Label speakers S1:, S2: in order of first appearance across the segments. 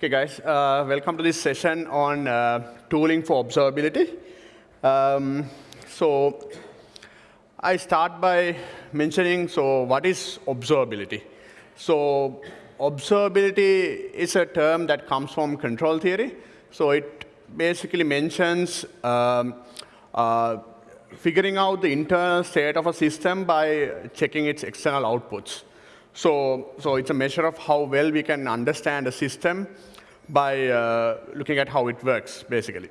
S1: Okay, guys, uh, welcome to this session on uh, tooling for observability. Um, so I start by mentioning, so what is observability? So observability is a term that comes from control theory. So it basically mentions um, uh, figuring out the internal state of a system by checking its external outputs. So, so it's a measure of how well we can understand a system by uh, looking at how it works, basically.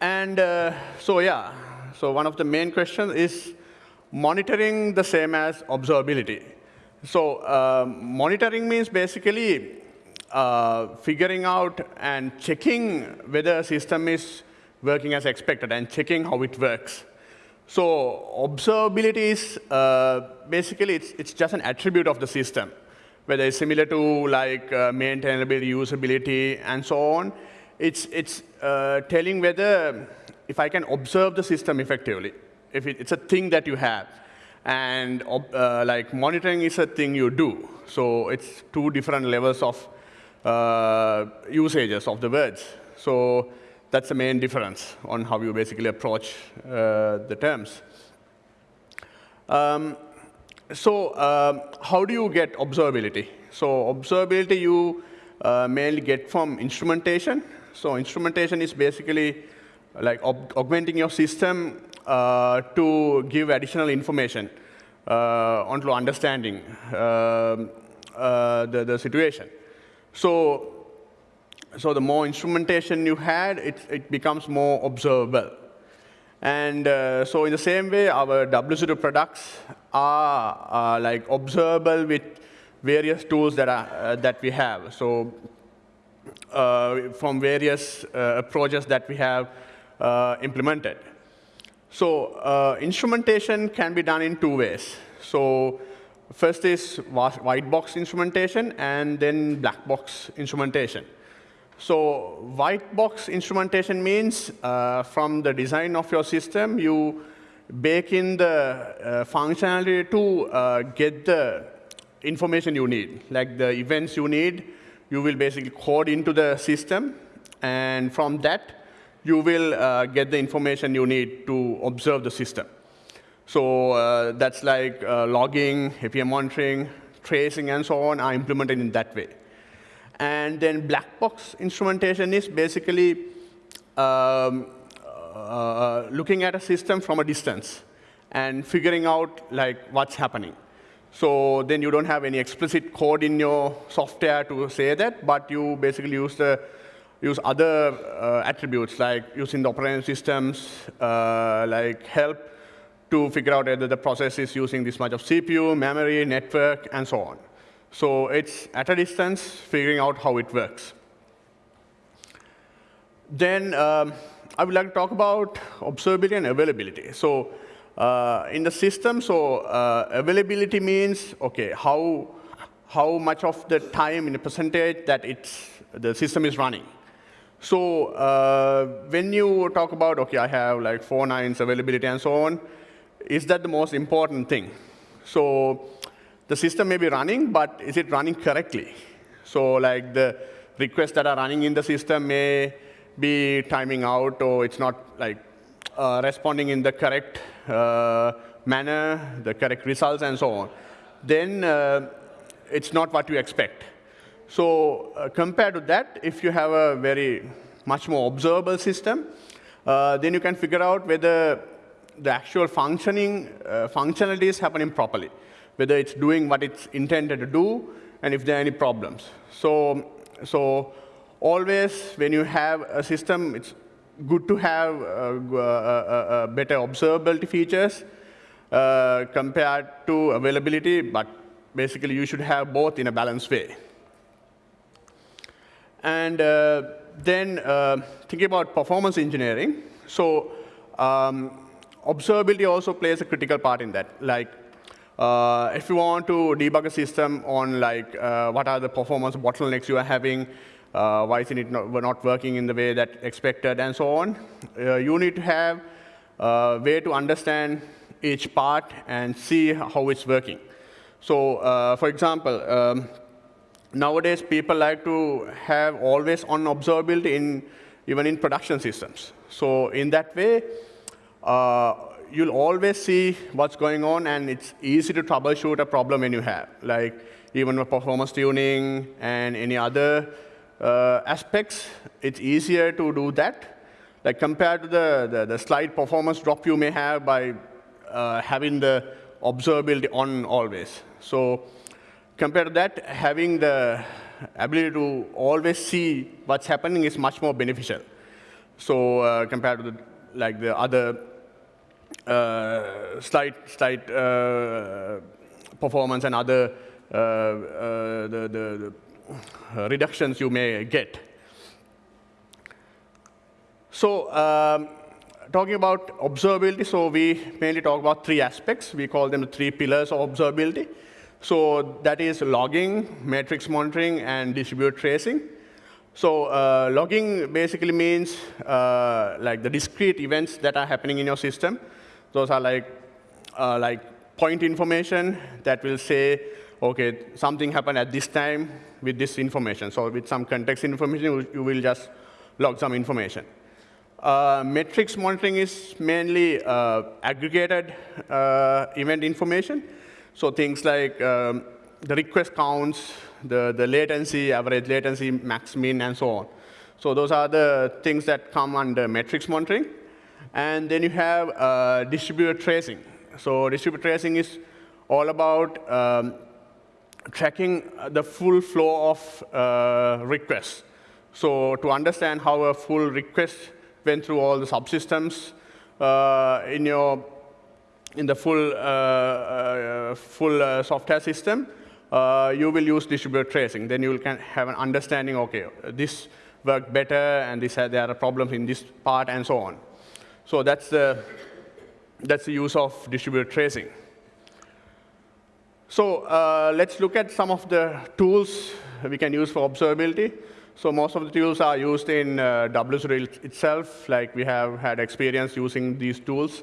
S1: And uh, so, yeah, so one of the main questions is monitoring the same as observability. So uh, monitoring means basically uh, figuring out and checking whether a system is working as expected and checking how it works. So observability is uh, basically it's, it's just an attribute of the system, whether it's similar to like uh, maintainability, usability, and so on. It's, it's uh, telling whether if I can observe the system effectively, if it, it's a thing that you have. And uh, like monitoring is a thing you do. So it's two different levels of uh, usages of the words. So that's the main difference on how you basically approach uh, the terms. Um, so um, how do you get observability? So observability you uh, mainly get from instrumentation. So instrumentation is basically like augmenting your system uh, to give additional information uh, onto understanding um, uh, the, the situation. So so the more instrumentation you had, it, it becomes more observable. And uh, so in the same way, our WSO2 products are, are like observable with various tools that, are, uh, that we have. So uh, from various uh, approaches that we have uh, implemented. So uh, instrumentation can be done in two ways. So first is white box instrumentation and then black box instrumentation. So white box instrumentation means uh, from the design of your system, you bake in the uh, functionality to uh, get the information you need, like the events you need, you will basically code into the system, and from that, you will uh, get the information you need to observe the system. So uh, that's like uh, logging, API monitoring, tracing, and so on are implemented in that way. And then black box instrumentation is basically um, uh, looking at a system from a distance and figuring out like what's happening. So then you don't have any explicit code in your software to say that, but you basically use the use other uh, attributes like using the operating systems, uh, like help to figure out whether the process is using this much of CPU, memory, network, and so on. So it's at a distance, figuring out how it works. Then um, I would like to talk about observability and availability. So uh, in the system, so uh, availability means, OK, how, how much of the time in a percentage that it's, the system is running. So uh, when you talk about, OK, I have like four nines availability and so on, is that the most important thing? So the system may be running, but is it running correctly? So like the requests that are running in the system may be timing out, or it's not like uh, responding in the correct uh, manner, the correct results, and so on. Then uh, it's not what you expect. So uh, compared to that, if you have a very much more observable system, uh, then you can figure out whether the actual functioning uh, functionality is happening properly whether it's doing what it's intended to do, and if there are any problems. So, so always when you have a system, it's good to have uh, uh, uh, better observability features uh, compared to availability, but basically you should have both in a balanced way. And uh, then uh, thinking about performance engineering. So um, observability also plays a critical part in that. Like uh, if you want to debug a system on like uh, what are the performance bottlenecks you are having, uh, why is it not, not, working in the way that expected, and so on, uh, you need to have a way to understand each part and see how it's working. So, uh, for example, um, nowadays people like to have always on observability in, even in production systems. So in that way, uh, you'll always see what's going on, and it's easy to troubleshoot a problem when you have, like even with performance tuning and any other uh, aspects, it's easier to do that. Like compared to the, the, the slight performance drop you may have by uh, having the observability on always. So compared to that, having the ability to always see what's happening is much more beneficial. So uh, compared to the, like the other slight, slight uh, performance and other uh, uh, the, the, the, reductions you may get. So um, talking about observability, so we mainly talk about three aspects. We call them the three pillars of observability. So that is logging, metrics monitoring, and distributed tracing. So uh, logging basically means uh, like the discrete events that are happening in your system. Those are like, uh, like point information that will say, OK, something happened at this time with this information. So with some context information, you will just log some information. Uh, metrics monitoring is mainly uh, aggregated uh, event information. So things like um, the request counts, the, the latency, average latency, max min, and so on. So those are the things that come under metrics monitoring. And then you have uh, distributed tracing. So distributed tracing is all about um, tracking the full flow of uh, requests. So to understand how a full request went through all the subsystems uh, in your in the full, uh, uh, full uh, software system, you will use distributed tracing. Then you can have an understanding, OK, this worked better, and this, there are problems in this part, and so on. So that's the, that's the use of distributed tracing. So uh, let's look at some of the tools we can use for observability. So most of the tools are used in uh, WSO2 itself. Like we have had experience using these tools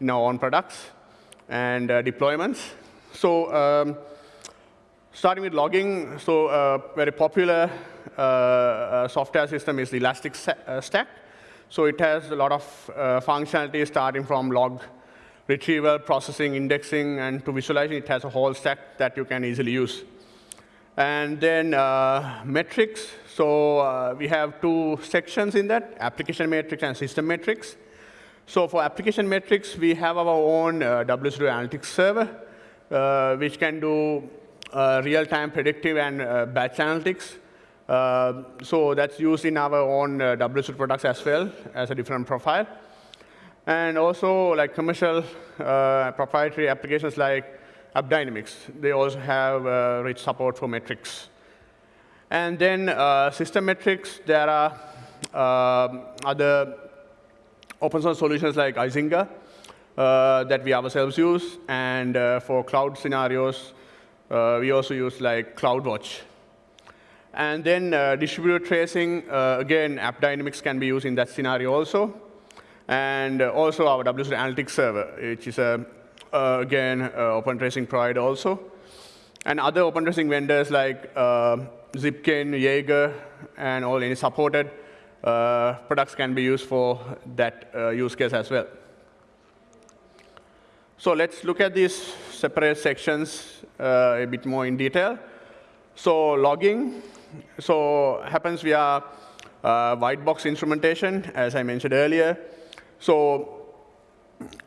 S1: in our own products and uh, deployments. So um, starting with logging, so uh, very popular uh, uh software system is the Elastic uh, Stack. So it has a lot of uh, functionality starting from log retrieval, processing, indexing, and to visualizing, it has a whole stack that you can easily use. And then metrics, so we have two sections in that, application metrics and system metrics. So for application metrics, we have our own uh, WSO2 analytics server, uh, which can do uh, real-time predictive and uh, batch analytics. Uh, so that's used in our own uh, WSO2 products as well as a different profile. And also like commercial proprietary applications like AppDynamics, they also have rich support for metrics. And then system metrics, there are um, other open source solutions like Icinga uh, that we ourselves use. And uh, for cloud scenarios, uh, we also use like CloudWatch. And then uh, distributed tracing, uh, again, AppDynamics can be used in that scenario also. And uh, also our WSO2 Analytics server, which is, a, again, open tracing provider also. And other open tracing vendors like Zipkin, Jaeger, and all any supported uh, products can be used for that uh, use case as well. So let's look at these separate sections uh, a bit more in detail. So logging, so happens via uh, white box instrumentation, as I mentioned earlier. So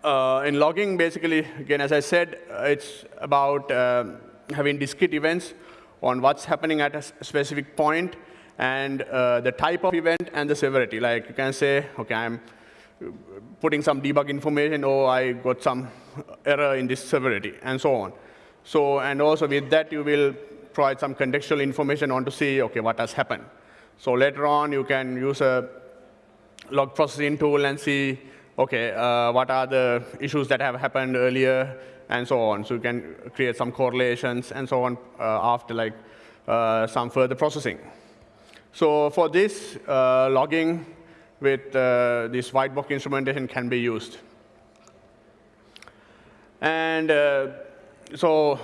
S1: uh, in logging, basically, again, as I said, it's about uh, having discrete events on what's happening at a specific point and uh, the type of event and the severity. Like you can say, OK, I'm putting some debug information, or I got some error in this severity, and so on. So, and also with that, you will provide some contextual information on to see, OK, what has happened. So later on, you can use a log processing tool and see, OK, uh, what are the issues that have happened earlier, and so on. So you can create some correlations and so on uh, after like uh, some further processing. So for this, uh, logging with uh, this white box instrumentation can be used. And uh, so,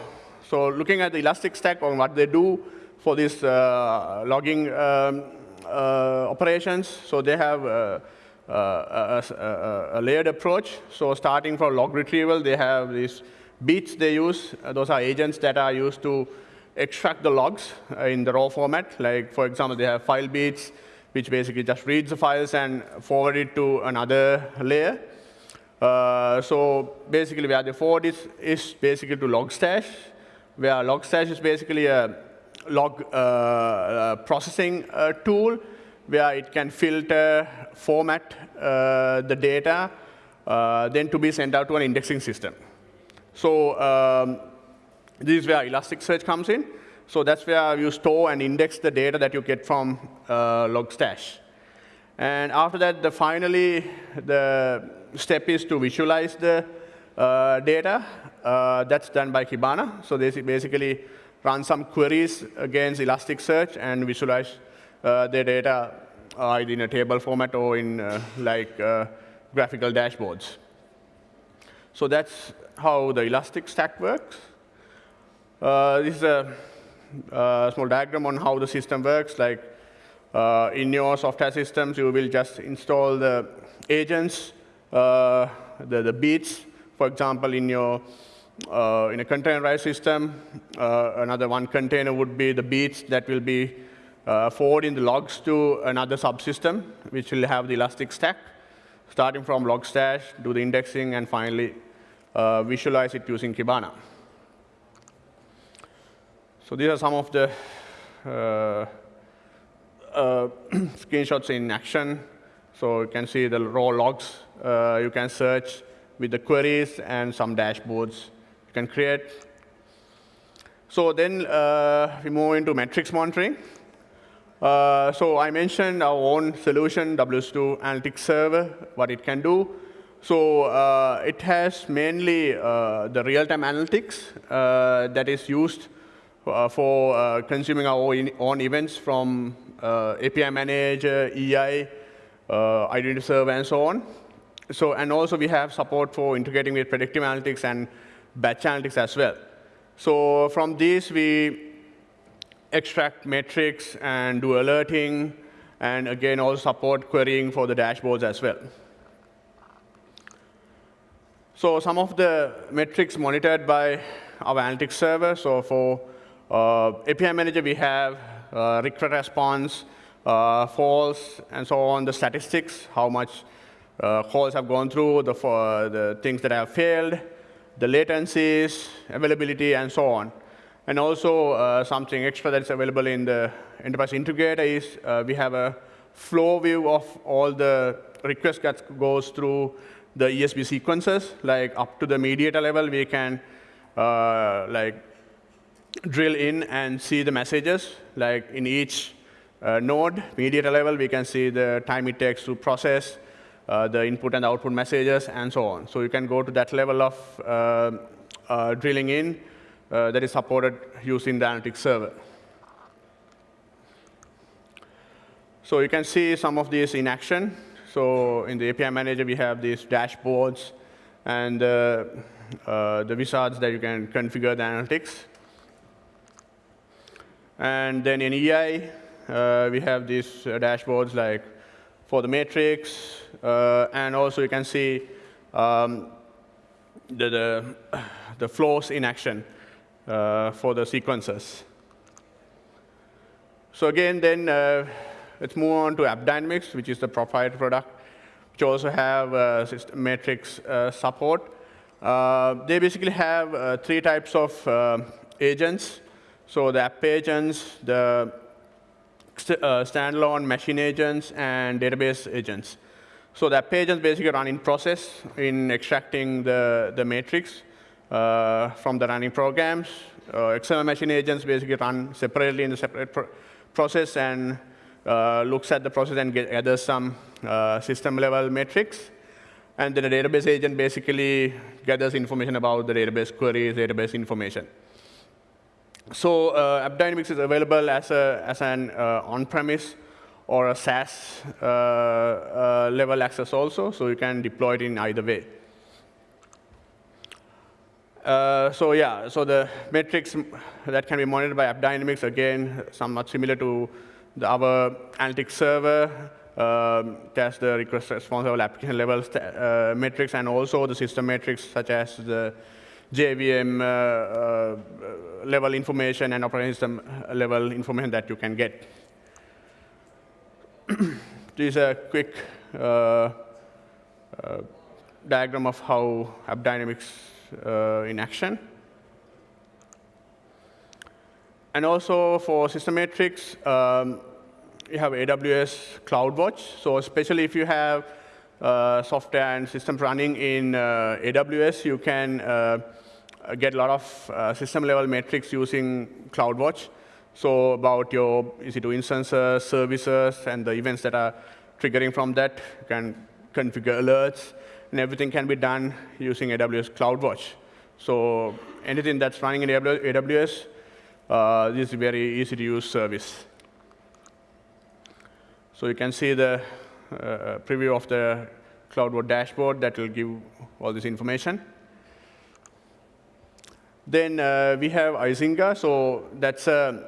S1: so looking at the Elastic Stack on what they do for these uh, logging um, uh, operations. So they have uh, a, a, a, layered approach. So starting from log retrieval, they have these beats they use. those are agents that are used to extract the logs in the raw format. Like, for example, they have file beats, which basically just reads the files and forward it to another layer. Uh, so basically, where they forward is, is basically to Logstash, where Logstash is basically a log uh, uh, processing uh, tool where it can filter, format uh, the data, uh, then to be sent out to an indexing system. So um, this is where Elasticsearch comes in. So that's where you store and index the data that you get from uh, Logstash. And after that, the finally, the step is to visualize the data. Uh, that's done by Kibana. So they basically run some queries against Elasticsearch and visualize uh, the data either in a table format or in uh, like uh, graphical dashboards. So that's how the Elastic Stack works. Uh, this is a, a, small diagram on how the system works. Like uh, in your software systems, you will just install the agents, uh, the, the beats. For example, in your uh, in a containerized system, uh, another one container would be the beats that will be uh, forwarding the logs to another subsystem, which will have the Elastic Stack, starting from Logstash, do the indexing, and finally uh, visualize it using Kibana. So these are some of the uh, uh screenshots in action. So you can see the raw logs. You can search with the queries and some dashboards you can create. So then uh, we move into metrics monitoring. Uh, so I mentioned our own solution, WSO2 Analytics Server, what it can do. So uh, it has mainly uh, the real-time analytics uh, that is used uh, for uh, consuming our own, events from API Manager, EI, Identity Server, and so on. So, and also we have support for integrating with predictive analytics and batch analytics as well. So from these, we extract metrics and do alerting, and again, also support querying for the dashboards as well. So some of the metrics monitored by our analytics server. So for uh, API Manager, we have uh, request response, uh, false, and so on, the statistics, how much uh, calls have gone through, the, the things that have failed, the latencies, availability, and so on. And also uh, something extra that's available in the Enterprise Integrator is uh, we have a flow view of all the requests that goes through the ESB sequences, like up to the mediator level, we can uh, like drill in and see the messages. Like in each uh, node, mediator level, we can see the time it takes to process uh, the input and output messages and so on. So you can go to that level of uh, uh, drilling in uh, that is supported using the analytics server. So you can see some of these in action. So in the API manager, we have these dashboards and uh, the wizards that you can configure the analytics. And then in EI, uh, we have these uh, dashboards like for the matrix, uh, and also you can see um, the, the, the flows in action uh, for the sequences. So again, then uh, let's move on to AppDynamics, which is the proprietary product, which also have uh, matrix uh, support. Uh, they basically have three types of agents. So the app agents, the standalone machine agents, and database agents. So the app agents basically run in process in extracting the, the matrix uh, from the running programs. Uh, XML machine agents basically run separately in the separate pro process and uh, looks at the process and gathers some system level metrics. And then a database agent basically gathers information about the database queries, database information. So uh, AppDynamics is available as, a, as an uh, on-premise or a SaaS uh, uh, level access also, so you can deploy it in either way. Uh, so yeah, so the metrics that can be monitored by AppDynamics, again, somewhat similar to the, our analytics server, um, the request response level, application level uh, metrics, and also the system metrics such as the JVM uh, uh, level information and operating system level information that you can get. this is a quick uh, uh, diagram of how AppDynamics uh, in action. And also for system metrics, um, you have AWS CloudWatch. So especially if you have uh, software and systems running in uh, AWS, you can uh, get a lot of uh, system level metrics using CloudWatch. So about your EC2 instances, services, and the events that are triggering from that, you can configure alerts, and everything can be done using AWS CloudWatch. So anything that's running in AWS, uh, this is a very easy to use service. So you can see the uh, preview of the CloudWatch dashboard that will give all this information. Then uh, we have Icinga. So that's a,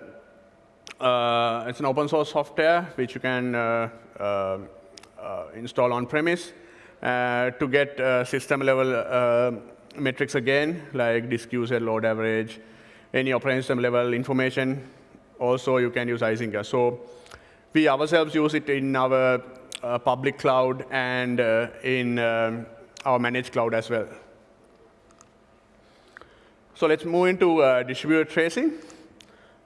S1: uh, it's an open source software which you can uh, uh, uh install on premise. Uh, to get system level metrics again, like disk usage, load average, any operating system level information. Also, you can use Icinga. So we ourselves use it in our public cloud and in um, our managed cloud as well. So let's move into uh, distributed tracing.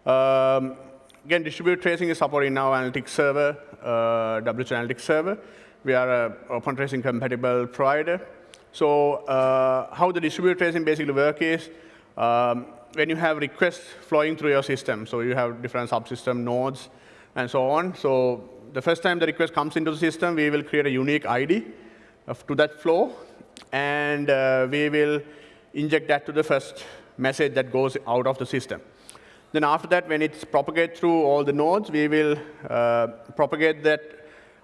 S1: Um, again, distributed tracing is supported in our analytics server, uh, W3 Analytics server. We are an open tracing compatible provider. So uh, how the distributed tracing basically work is, um, when you have requests flowing through your system, so you have different subsystem nodes and so on. So the first time the request comes into the system, we will create a unique ID of, to that flow, and uh, we will inject that to the first message that goes out of the system. Then after that, when it's propagated through all the nodes, we will uh, propagate that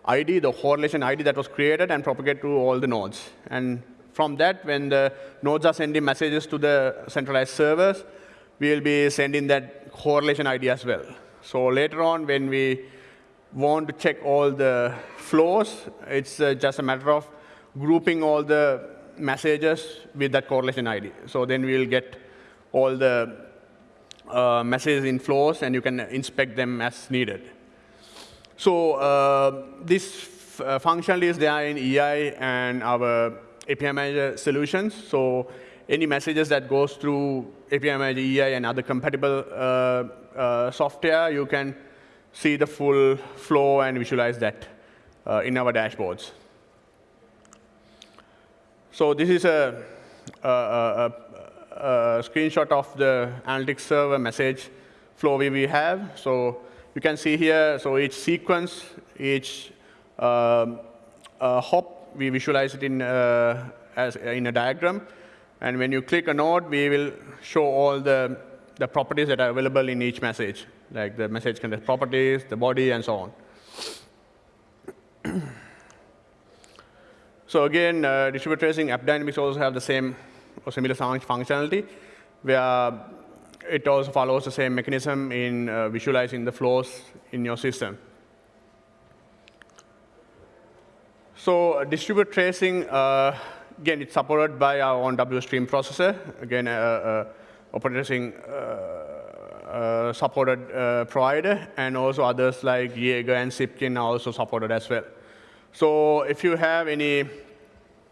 S1: ID, the correlation ID that was created, and propagate to all the nodes. And from that, when the nodes are sending messages to the centralized servers, we will be sending that correlation ID as well. So later on, when we want to check all the flows, it's uh, just a matter of grouping all the messages with that correlation ID. So then we'll get all the uh, messages in flows, and you can inspect them as needed. So uh, this uh, functionally is there in EI and our API Manager solutions. So any messages that goes through API Manager, EI, and other compatible uh, uh, software, you can see the full flow and visualize that uh, in our dashboards. So this is a, a, a, a, screenshot of the analytics server message flow we have. So you can see here, so each sequence, each um, uh, hop, we visualize it in, uh, as, in a diagram. And when you click a node, we will show all the, the properties that are available in each message, like the message contains properties, the body, and so on. So again, uh, distributed tracing, AppDynamics also have the same or similar functionality, where it also follows the same mechanism in uh, visualizing the flows in your system. So uh, distributed tracing, uh, again, it's supported by our own WStream processor. Again, uh, uh, operating tracing uh, supported provider, and also others like Jaeger and Zipkin are also supported as well. So if you have any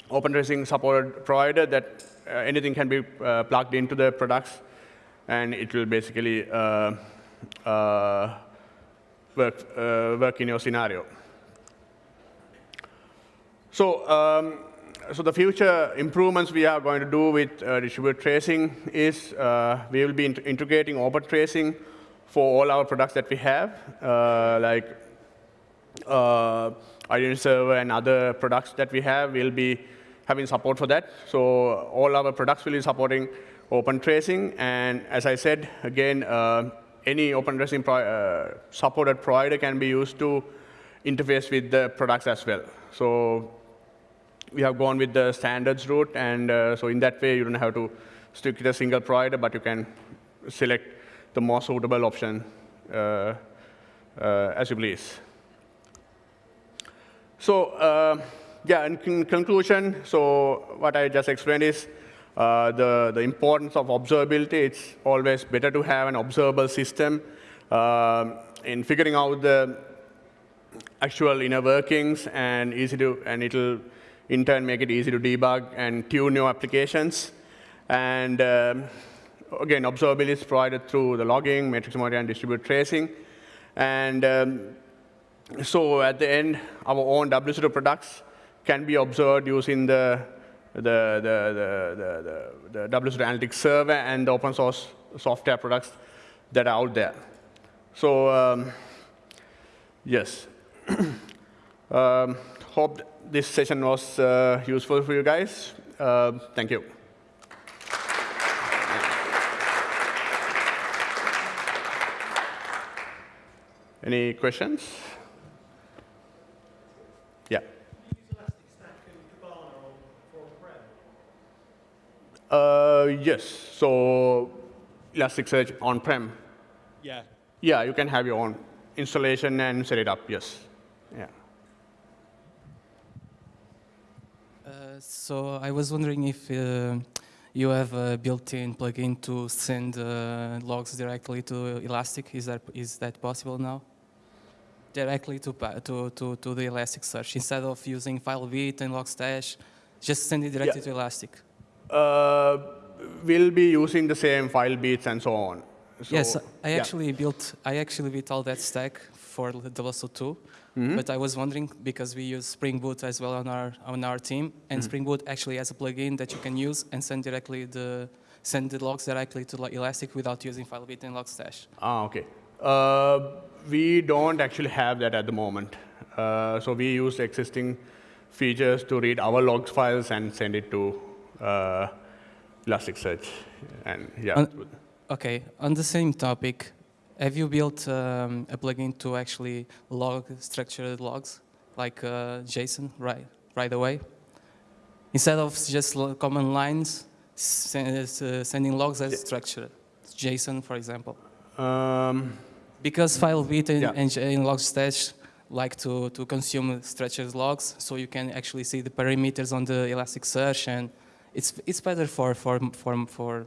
S1: open tracing supported provider that anything can be plugged into the products, and it will basically uh, uh, work, uh, work in your scenario. So, um, so the future improvements we are going to do with uh, distributed tracing is uh, we will be in integrating open tracing for all our products that we have, uh, like uh, Identity Server and other products that we have. We'll be having support for that. So all our products will be supporting open tracing. And as I said, again, uh, any open tracing pro uh, supported provider can be used to interface with the products as well. So we have gone with the standards route, and uh, so in that way, you don't have to stick with a single provider, but you can select the more suitable option uh, uh, as you please. So uh, yeah, in conclusion, so what I just explained is uh, the, the importance of observability. It's always better to have an observable system uh, in figuring out the actual inner workings and easy to, and it'll in turn make it easy to debug and tune your applications. And um, again, observability is provided through the logging, matrix monitoring, and distributed tracing. And um, so at the end, our own WSO2 products can be observed using the, the, the, the, the, the WSO2 Analytics server and the open source software products that are out there. So um, yes, um, hope this session was uh, useful for you guys. Uh, thank you. Any questions? Uh, yes. So Elasticsearch on-prem.
S2: Yeah.
S1: Yeah, you can have your own installation and set it up. Yes. Yeah.
S3: Uh, so I was wondering if uh, you have a built-in plugin to send uh, logs directly to Elastic. Is that is that possible now? directly to, to, to, to the Elasticsearch instead of using Filebeat and Logstash. Just send it directly
S1: yeah.
S3: to Elastic.
S1: Uh, we'll be using the same Filebeats and so on. So,
S3: yes, I
S1: yeah.
S3: actually built I actually built all that stack for the WSO2. Mm -hmm. But I was wondering because we use Spring Boot as well on our on our team, and mm -hmm. Spring Boot actually has a plugin that you can use and send directly the send the logs directly to Elastic without using Filebeat and Logstash.
S1: Ah, okay. Uh, we don't actually have that at the moment. Uh, so we use existing features to read our logs files and send it to uh, Elasticsearch. And yeah.
S3: On, okay, on the same topic, have you built um, a plugin to actually log structured logs, like uh, JSON, right, right away? Instead of just command lines, uh, sending logs as structured, JSON, for example. Um, because Filebeat and, yeah. and, and Logstash like to, to consume structured logs, so you can actually see the parameters on the Elasticsearch, and it's it's better for for for for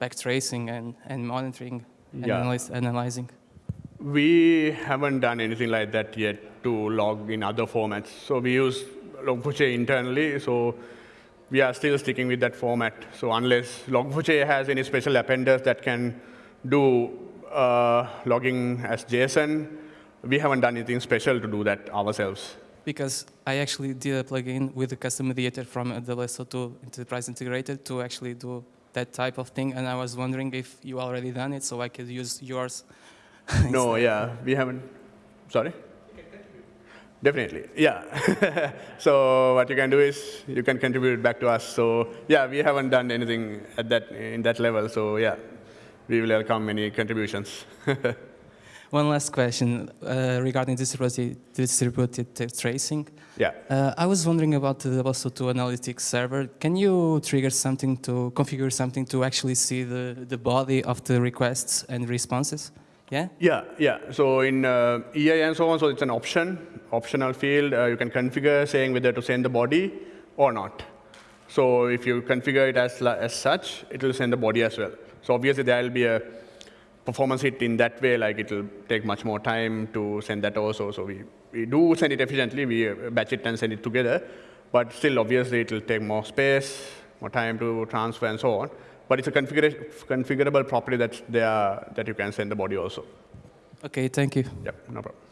S3: backtracing and and monitoring and
S1: yeah.
S3: analyze, analyzing.
S1: We haven't done anything like that yet to log in other formats. So we use Log4j internally, so we are still sticking with that format. So unless Log4j has any special appenders that can do uh, logging as JSON. We haven't done anything special to do that ourselves.
S3: Because I actually did a plugin with a custom mediator from the WSO2 Enterprise Integrator to actually do that type of thing, and I was wondering if you already done it, so I could use yours.
S1: no, yeah, we haven't. Sorry. Definitely, yeah. so what you can do is you can contribute back to us. So yeah, we haven't done anything at that in that level. So yeah, we will welcome any contributions.
S3: One last question uh, regarding distributed, distributed tracing.
S1: Yeah.
S3: Uh, I was wondering about the WSO2 analytics server. Can you trigger something to configure something to actually see the, the body of the requests and responses? Yeah?
S1: Yeah, yeah. So in uh, EI and so on, so it's an option, optional field. Uh, you can configure saying whether to send the body or not. So if you configure it as, as such, it will send the body as well. So obviously there will be a performance hit in that way, like it will take much more time to send that also. So we, we do send it efficiently, we uh, batch it and send it together, but still obviously it will take more space, more time to transfer and so on. But it's a configurable property that's there that you can send the body also.
S3: Okay, thank you.
S1: Yep, no problem.